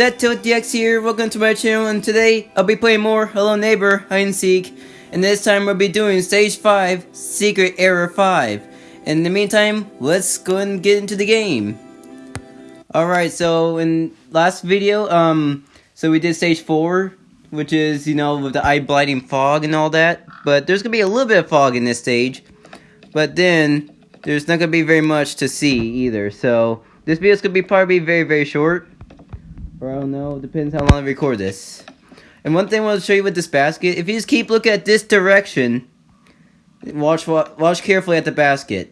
everyone, here, welcome to my channel, and today I'll be playing more Hello Neighbor Hide and Seek, and this time we'll be doing Stage 5, Secret Error 5. In the meantime, let's go and get into the game. Alright, so in last video, um, so we did Stage 4, which is, you know, with the eye blinding fog and all that, but there's gonna be a little bit of fog in this stage, but then there's not gonna be very much to see either, so this video's gonna be probably very, very short. I don't know, depends how long I record this. And one thing I want to show you with this basket, if you just keep looking at this direction, watch watch carefully at the basket.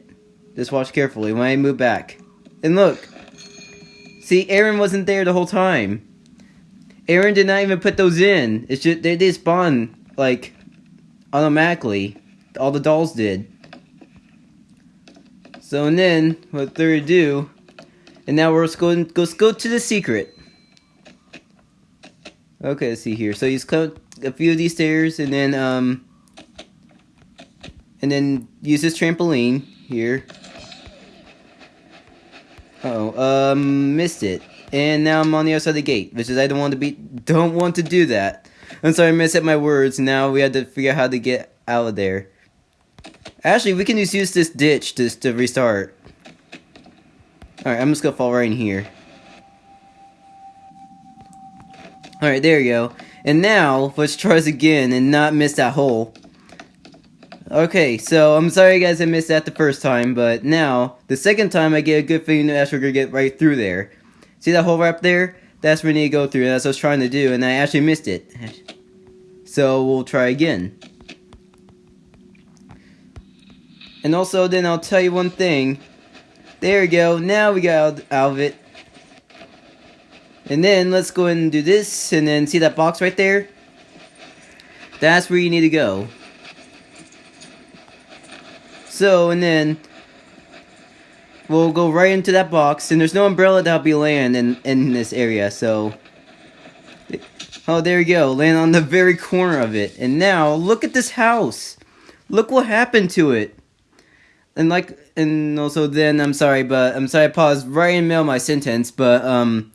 Just watch carefully when I move back. And look. See, Aaron wasn't there the whole time. Aaron did not even put those in. It's just, they they spawn, like, automatically. All the dolls did. So, and then, without further ado, and now we're just going go, go to the secret. Okay, let's see here. So you come a few of these stairs, and then um, and then use this trampoline here. Uh oh, um, missed it. And now I'm on the other side of the gate, which is I don't want to be, don't want to do that. I'm sorry, I messed up my words. Now we have to figure out how to get out of there. Actually, we can just use this ditch just to restart. Alright, I'm just gonna fall right in here. Alright, there you go. And now, let's try this again and not miss that hole. Okay, so I'm sorry guys I missed that the first time, but now, the second time I get a good feeling that we're gonna get right through there. See that hole right up there? That's where we need to go through, that's what I was trying to do, and I actually missed it. So, we'll try again. And also, then I'll tell you one thing. There we go, now we got out of it. And then let's go and do this, and then see that box right there? That's where you need to go. So, and then we'll go right into that box, and there's no umbrella that'll be land in, in this area, so... Oh, there we go, land on the very corner of it. And now, look at this house! Look what happened to it! And like, and also then, I'm sorry, but, I'm sorry I paused right in the middle of my sentence, but, um...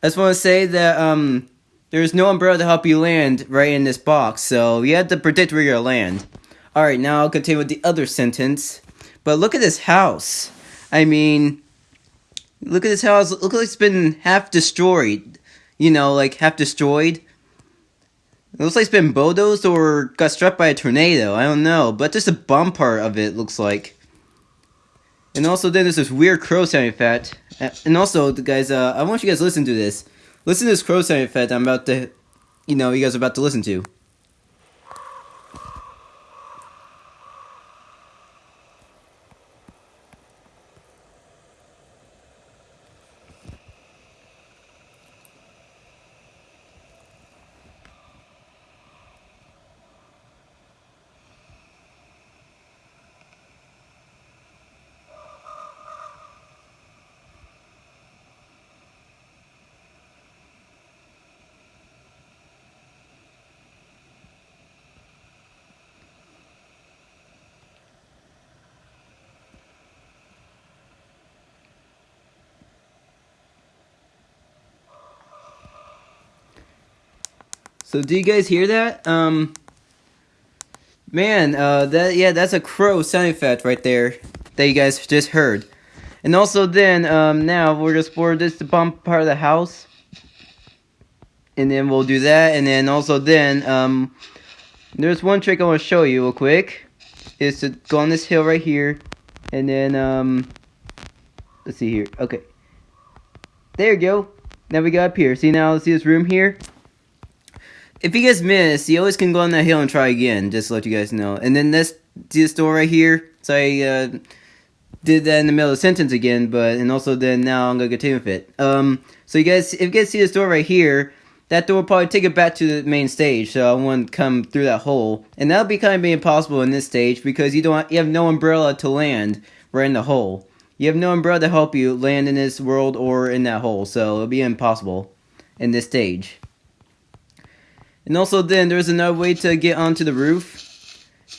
I just want to say that um, there's no umbrella to help you land right in this box, so you have to predict where you're going to land. Alright, now I'll continue with the other sentence. But look at this house. I mean, look at this house. Look like it's been half destroyed. You know, like half destroyed. It looks like it's been bulldozed or got struck by a tornado. I don't know. But just the bum part of it looks like. And also then there's this weird crow sound effect. And also, the guys, uh, I want you guys to listen to this. Listen to this crow sound effect I'm about to, you know, you guys are about to listen to. So do you guys hear that? Um, man, uh, that yeah, that's a crow sound effect right there that you guys just heard. And also then, um, now we're just for this to bump part of the house. And then we'll do that, and then also then, um, there's one trick I want to show you real quick. Is to go on this hill right here, and then, um, let's see here. Okay. There you go. Now we got up here. See now, see this room here? If you guys miss, you always can go on that hill and try again, just to let you guys know. And then this, this door right here? So I uh, did that in the middle of the sentence again, but, and also then now I'm going to continue with it. Um, so you guys, if you guys see this door right here, that door will probably take it back to the main stage, so I to come through that hole. And that'll be kind of impossible in this stage, because you don't, you have no umbrella to land right in the hole. You have no umbrella to help you land in this world or in that hole, so it'll be impossible in this stage. And also then there's another way to get onto the roof.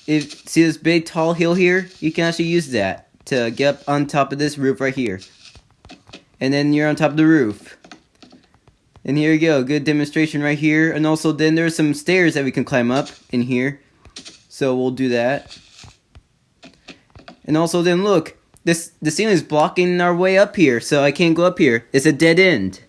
If see this big tall hill here, you can actually use that to get up on top of this roof right here. And then you're on top of the roof. And here you go, good demonstration right here. And also then there's some stairs that we can climb up in here. So we'll do that. And also then look, this the ceiling is blocking our way up here, so I can't go up here. It's a dead end.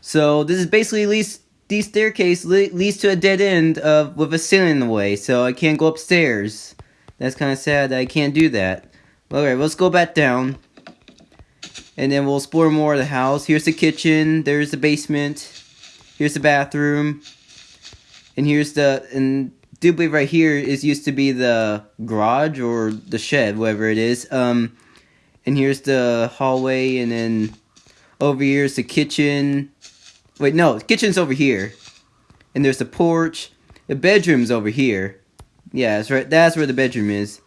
So this is basically leads the staircase leads to a dead end of with a ceiling in the way, so I can't go upstairs. That's kind of sad that I can't do that. Alright, let's go back down. And then we'll explore more of the house. Here's the kitchen, there's the basement, here's the bathroom, and here's the and do believe right here is used to be the garage or the shed, whatever it is. Um, and here's the hallway, and then over here is the kitchen. Wait, no, the kitchen's over here. And there's the porch. The bedroom's over here. Yeah, that's right. That's where the bedroom is.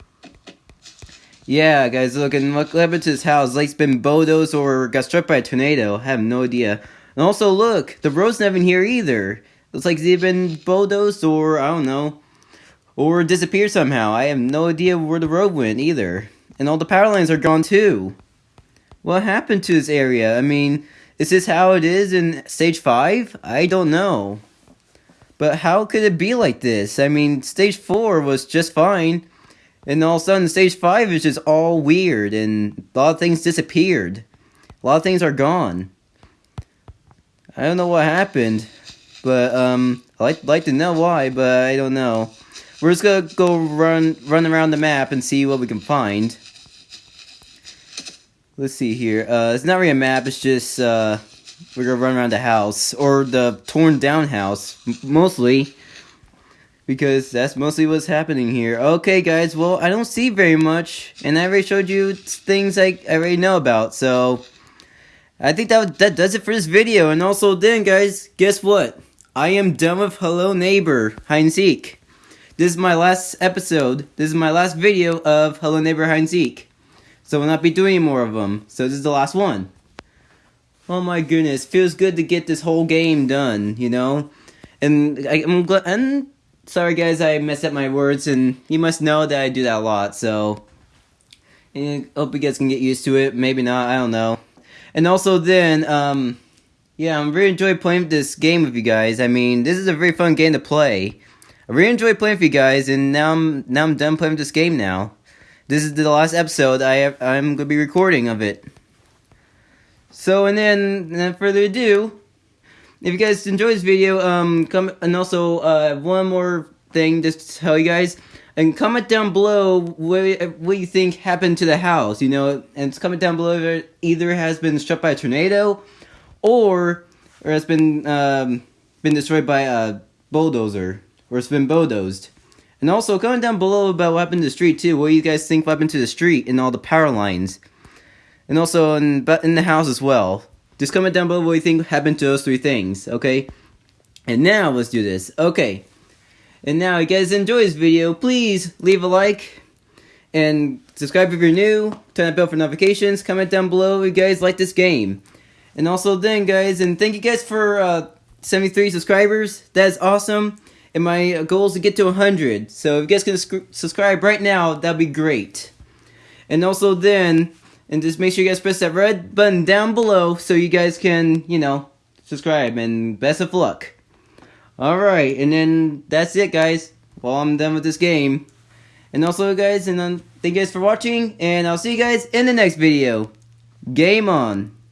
Yeah, guys, look, and look, what happened to this house? Like, it's been bulldozed or got struck by a tornado. I have no idea. And also, look, the road's not even here either. Looks like they've been bulldozed or, I don't know, or disappeared somehow. I have no idea where the road went either. And all the power lines are gone too. What happened to this area? I mean, is this how it is in stage 5? I don't know. But how could it be like this? I mean, stage 4 was just fine. And all of a sudden, stage 5 is just all weird. And a lot of things disappeared. A lot of things are gone. I don't know what happened. But, um, I'd like, like to know why, but I don't know. We're just gonna go run run around the map and see what we can find. Let's see here. Uh, it's not really a map. It's just uh, we're gonna run around the house or the torn down house, mostly because that's mostly what's happening here. Okay, guys. Well, I don't see very much, and I already showed you things I, I already know about. So I think that that does it for this video. And also, then, guys, guess what? I am done with Hello Neighbor hide and seek. This is my last episode. This is my last video of Hello Neighbor Hide and Seek. So we'll not be doing more of them. So this is the last one. Oh my goodness, feels good to get this whole game done, you know? And I, am glad, and sorry guys, I messed up my words, and you must know that I do that a lot, so... I hope you guys can get used to it, maybe not, I don't know. And also then, um... Yeah, I'm really enjoying playing this game with you guys. I mean, this is a very fun game to play. I really enjoy playing with you guys, and now I'm now I'm done playing this game. Now, this is the last episode I have, I'm gonna be recording of it. So, and then, without further ado, if you guys enjoyed this video, um, come and also uh, one more thing just to tell you guys, and comment down below what what you think happened to the house. You know, and comment down below if it either has been struck by a tornado, or or has been um, been destroyed by a bulldozer or it's been bulldozed. And also, comment down below about what happened to the street, too. What do you guys think happened to the street and all the power lines? And also, in, in the house as well. Just comment down below what you think happened to those three things, okay? And now, let's do this. Okay. And now, if you guys enjoy this video, please leave a like. And subscribe if you're new. Turn that bell for notifications. Comment down below if you guys like this game. And also then, guys, and thank you guys for uh, 73 subscribers. That is awesome and my goal is to get to 100. So if you guys can subscribe right now, that'd be great. And also then, and just make sure you guys press that red button down below so you guys can, you know, subscribe. And best of luck. Alright, and then that's it, guys. Well, I'm done with this game. And also, guys, and then thank you guys for watching, and I'll see you guys in the next video. Game on!